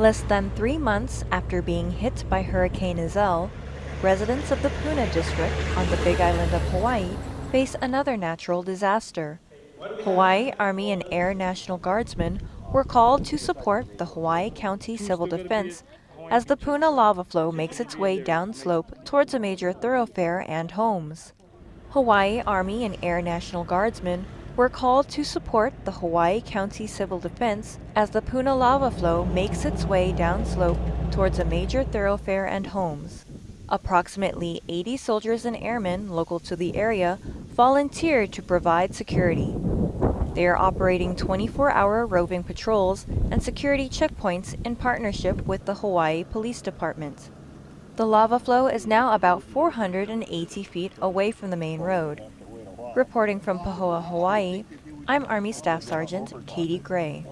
Less than three months after being hit by Hurricane Iselle, residents of the Puna district on the Big Island of Hawaii face another natural disaster. Hawaii Army and Air National Guardsmen were called to support the Hawaii County Civil Defense as the Puna lava flow makes its way downslope towards a major thoroughfare and homes. Hawaii Army and Air National Guardsmen were called to support the Hawaii County Civil Defense as the Puna lava flow makes its way downslope towards a major thoroughfare and homes. Approximately 80 soldiers and airmen local to the area volunteered to provide security. They are operating 24-hour roving patrols and security checkpoints in partnership with the Hawaii Police Department. The lava flow is now about 480 feet away from the main road. Reporting from Pahoa, Hawaii, I'm Army Staff Sergeant Katie Gray.